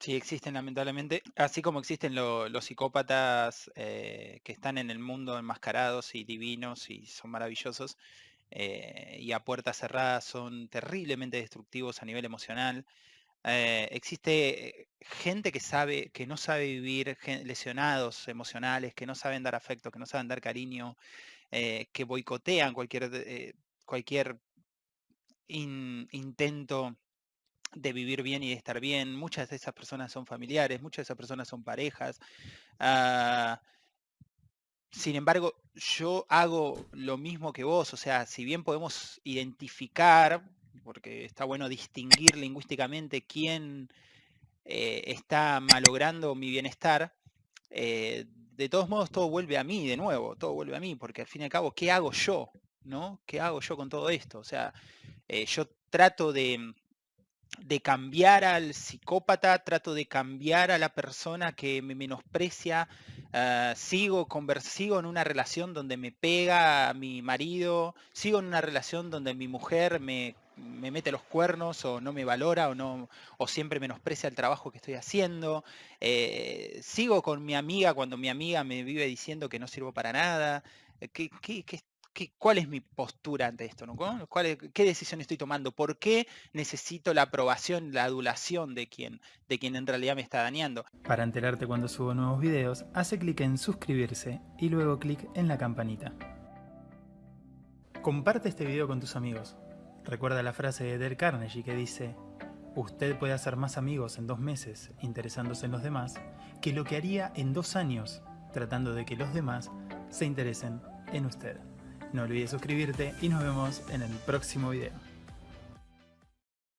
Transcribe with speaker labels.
Speaker 1: Sí, existen lamentablemente, así como existen lo- los psicópatas eh, que están en el mundo enmascarados y divinos y son maravillosos, eh, y a puertas cerradas son terriblemente destructivos a nivel emocional. eh, existe gente que sabe, que no sabe vivir, lesionados emocionales, que no saben dar afecto, que no saben dar cariño, que boicotean cualquier, cualquier in- intento de vivir bien y de estar bien. Muchas de esas personas son familiares, muchas de esas personas son parejas. Ah, sin embargo, yo hago lo mismo que vos, o sea, si bien podemos identificar, porque está bueno distinguir lingüísticamente quién eh, está malogrando mi bienestar, eh, de todos modos todo vuelve a mí de nuevo, todo vuelve a mí, porque al fin y al cabo, ¿qué hago yo? ¿No? ¿Qué hago yo con todo esto? O sea, eh, yo trato de, de cambiar al psicópata, trato de cambiar a la persona que me menosprecia, ah, sigo, convers- sigo en una relación donde me pega a mi marido, sigo en una relación donde mi mujer me, me mete los cuernos o no me valora o, no, o siempre menosprecia el trabajo que estoy haciendo, eh, sigo con mi amiga cuando mi amiga me vive diciendo que no sirvo para nada. eh, ¿Qué, qué- qué- cuál es mi postura ante esto? ¿no? ¿Cuál es- ¿Qué decisión estoy tomando? ¿Por qué necesito la aprobación, la adulación de quien, de quien en realidad me está dañando.
Speaker 2: Para enterarte cuando subo nuevos videos, hace clic en suscribirse y luego clic en la campanita. Comparte este video con tus amigos. Recuerda la frase de Dale Carnegie que dice, usted puede hacer más amigos en dos meses interesándose en los demás que lo que haría en dos años tratando de que los demás se interesen en usted. No olvides suscribirte y nos vemos en el próximo video.